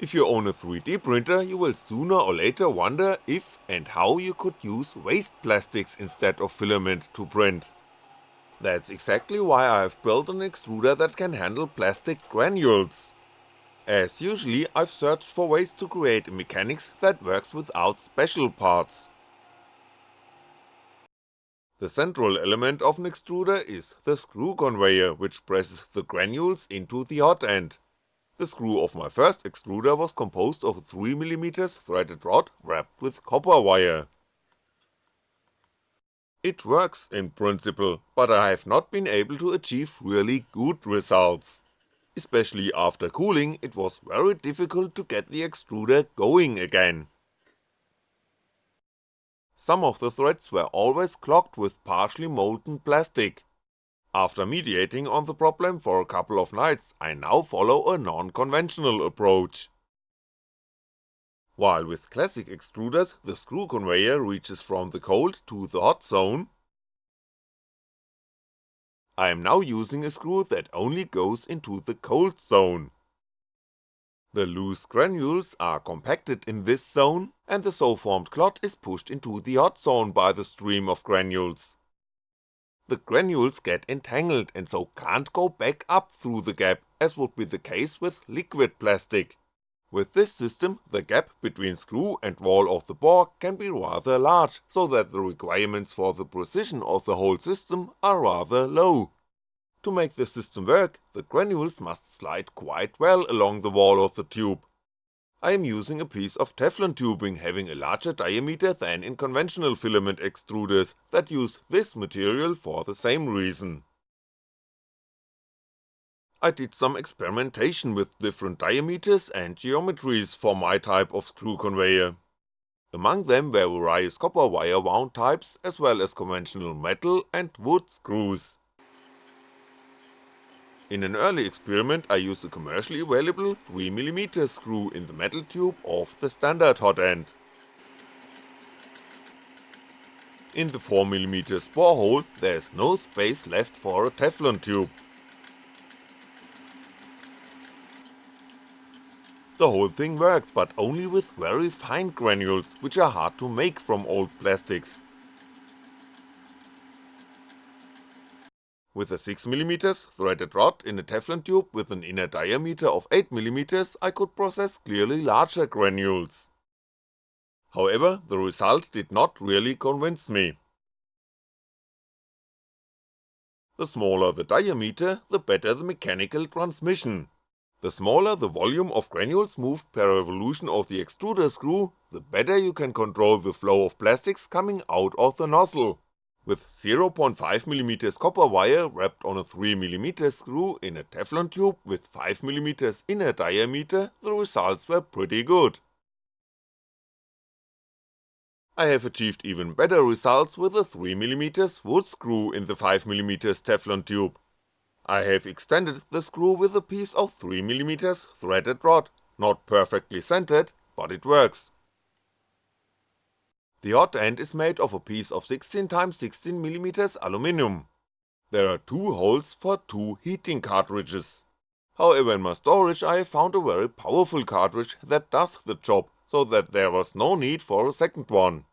If you own a 3D printer you will sooner or later wonder if and how you could use waste plastics instead of filament to print. That's exactly why I have built an extruder that can handle plastic granules. As usually I've searched for ways to create a mechanics that works without special parts. The central element of an extruder is the screw conveyor which presses the granules into the hot end. The screw of my first extruder was composed of a 3mm threaded rod wrapped with copper wire. It works in principle, but I have not been able to achieve really good results. Especially after cooling it was very difficult to get the extruder going again. Some of the threads were always clogged with partially molten plastic. After mediating on the problem for a couple of nights, I now follow a non-conventional approach. While with classic extruders the screw conveyor reaches from the cold to the hot zone, I am now using a screw that only goes into the cold zone. The loose granules are compacted in this zone, and the so formed clot is pushed into the hot zone by the stream of granules. The granules get entangled and so can't go back up through the gap as would be the case with liquid plastic. With this system, the gap between screw and wall of the bore can be rather large, so that the requirements for the precision of the whole system are rather low. To make the system work, the granules must slide quite well along the wall of the tube. I am using a piece of Teflon tubing having a larger diameter than in conventional filament extruders that use this material for the same reason. I did some experimentation with different diameters and geometries for my type of screw conveyor. Among them were various copper wire wound types as well as conventional metal and wood screws. In an early experiment I used a commercially available 3mm screw in the metal tube of the standard hot end. In the 4mm borehole there is no space left for a Teflon tube. The whole thing worked, but only with very fine granules, which are hard to make from old plastics. With a 6mm threaded rod in a Teflon tube with an inner diameter of 8mm I could process clearly larger granules. However, the result did not really convince me. The smaller the diameter, the better the mechanical transmission. The smaller the volume of granules moved per revolution of the extruder screw, the better you can control the flow of plastics coming out of the nozzle. With 0.5mm copper wire wrapped on a 3mm screw in a Teflon tube with 5mm inner diameter, the results were pretty good. I have achieved even better results with a 3mm wood screw in the 5mm Teflon tube. I have extended the screw with a piece of 3mm threaded rod, not perfectly centered, but it works. The hot end is made of a piece of 16x16mm aluminium. There are two holes for two heating cartridges. However in my storage I found a very powerful cartridge that does the job, so that there was no need for a second one.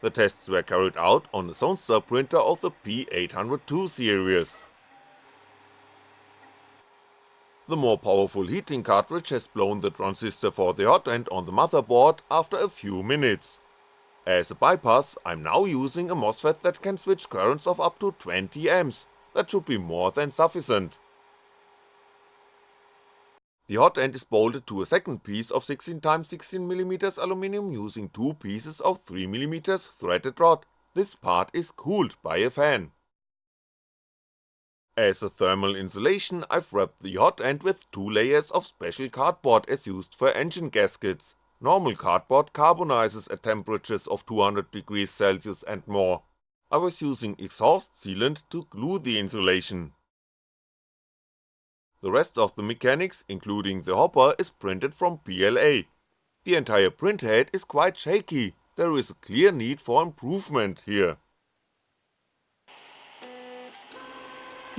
The tests were carried out on the Zonestar printer of the P802 series. The more powerful heating cartridge has blown the transistor for the hot end on the motherboard after a few minutes. As a bypass, I'm now using a MOSFET that can switch currents of up to 20A, that should be more than sufficient. The hot end is bolted to a second piece of 16x16mm aluminium using two pieces of 3mm threaded rod, this part is cooled by a fan. As a thermal insulation I've wrapped the hot end with two layers of special cardboard as used for engine gaskets, normal cardboard carbonizes at temperatures of 200 degrees Celsius and more. I was using exhaust sealant to glue the insulation. The rest of the mechanics, including the hopper, is printed from PLA. The entire print head is quite shaky, there is a clear need for improvement here.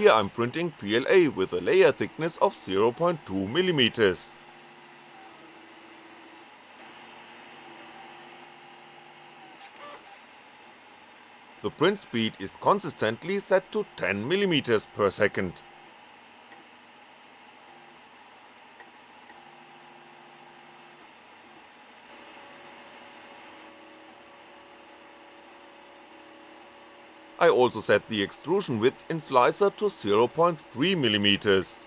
Here I'm printing PLA with a layer thickness of 0.2mm. The print speed is consistently set to 10mm per second. I also set the extrusion width in Slicer to 0.3mm.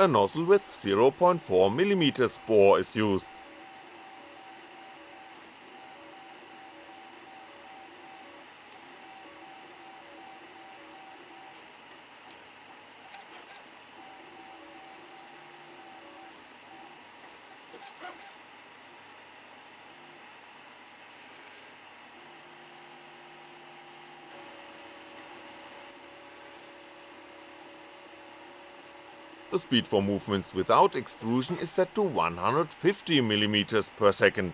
A nozzle with 0.4mm bore is used. The speed for movements without extrusion is set to 150mm per second.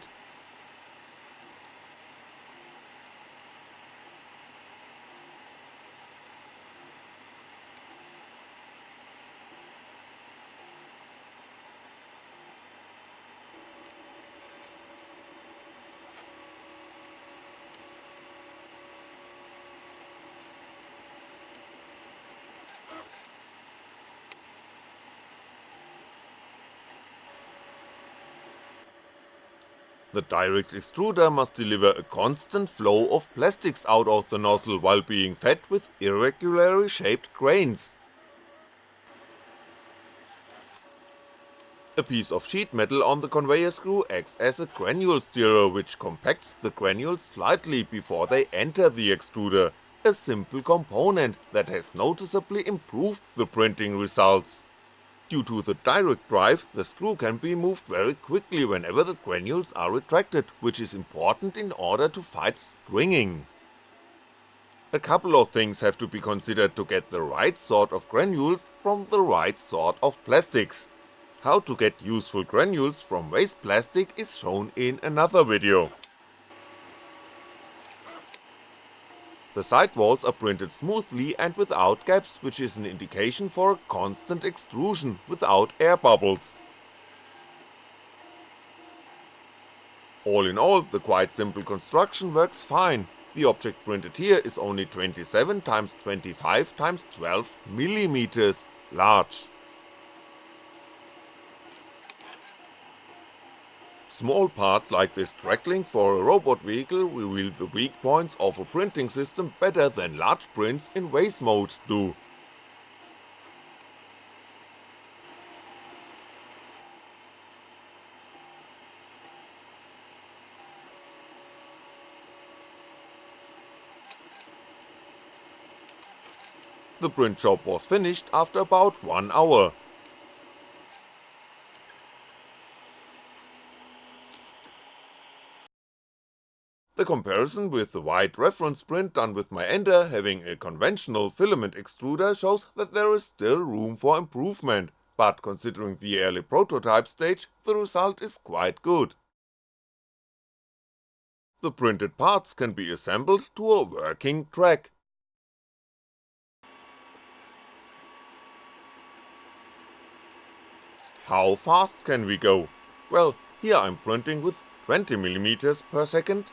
The direct extruder must deliver a constant flow of plastics out of the nozzle while being fed with irregularly shaped grains. A piece of sheet metal on the conveyor screw acts as a granule stirrer which compacts the granules slightly before they enter the extruder, a simple component that has noticeably improved the printing results. Due to the direct drive, the screw can be moved very quickly whenever the granules are retracted, which is important in order to fight stringing. A couple of things have to be considered to get the right sort of granules from the right sort of plastics. How to get useful granules from waste plastic is shown in another video. The side walls are printed smoothly and without gaps which is an indication for a constant extrusion without air bubbles. All in all, the quite simple construction works fine, the object printed here is only 27x25x12mm large. Small parts like this track link for a robot vehicle reveal the weak points of a printing system better than large prints in vase mode do. The print job was finished after about 1 hour, comparison with the white reference print done with my Ender having a conventional filament extruder shows that there is still room for improvement, but considering the early prototype stage, the result is quite good. The printed parts can be assembled to a working track. How fast can we go? Well, here I'm printing with 20mm per second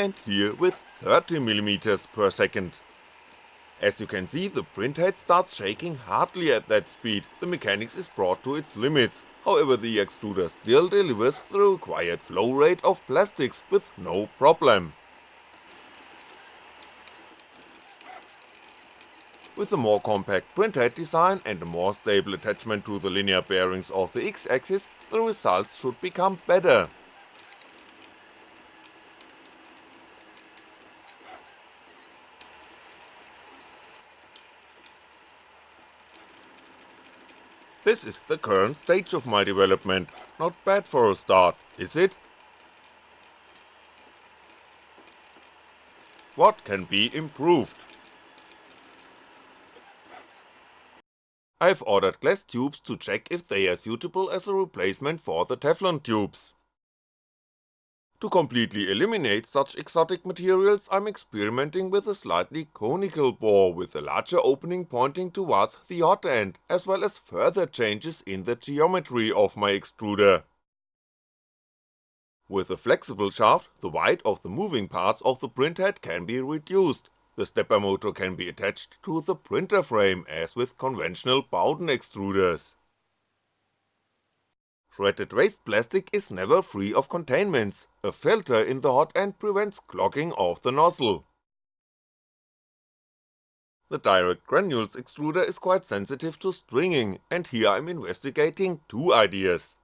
and here with 30mm per second. As you can see, the printhead starts shaking hardly at that speed, the mechanics is brought to its limits, however the extruder still delivers the required flow rate of plastics with no problem. With a more compact printhead design and a more stable attachment to the linear bearings of the X-axis, the results should become better. This is the current stage of my development, not bad for a start, is it? What can be improved? I've ordered glass tubes to check if they are suitable as a replacement for the Teflon tubes. To completely eliminate such exotic materials I'm experimenting with a slightly conical bore with a larger opening pointing towards the hot end, as well as further changes in the geometry of my extruder. With a flexible shaft, the weight of the moving parts of the printhead can be reduced, the stepper motor can be attached to the printer frame as with conventional Bowden extruders. Shredded waste plastic is never free of containments, a filter in the hot end prevents clogging of the nozzle. The direct granules extruder is quite sensitive to stringing, and here I'm investigating two ideas.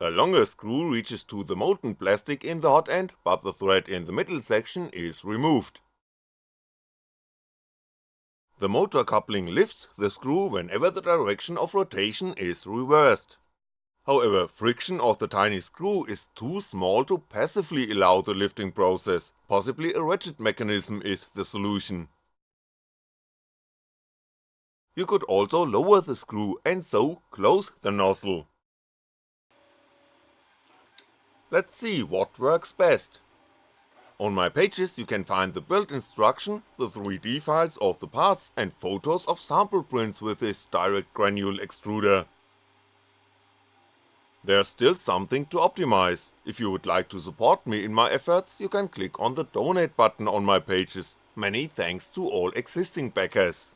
A longer screw reaches to the molten plastic in the hot end, but the thread in the middle section is removed. The motor coupling lifts the screw whenever the direction of rotation is reversed. However, friction of the tiny screw is too small to passively allow the lifting process, possibly a ratchet mechanism is the solution. You could also lower the screw and so close the nozzle. Let's see what works best. On my pages you can find the build instruction, the 3D files of the parts and photos of sample prints with this direct granule extruder. There's still something to optimize, if you would like to support me in my efforts you can click on the donate button on my pages, many thanks to all existing backers.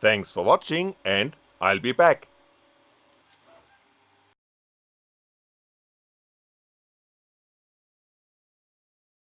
Thanks for watching and I'll be back.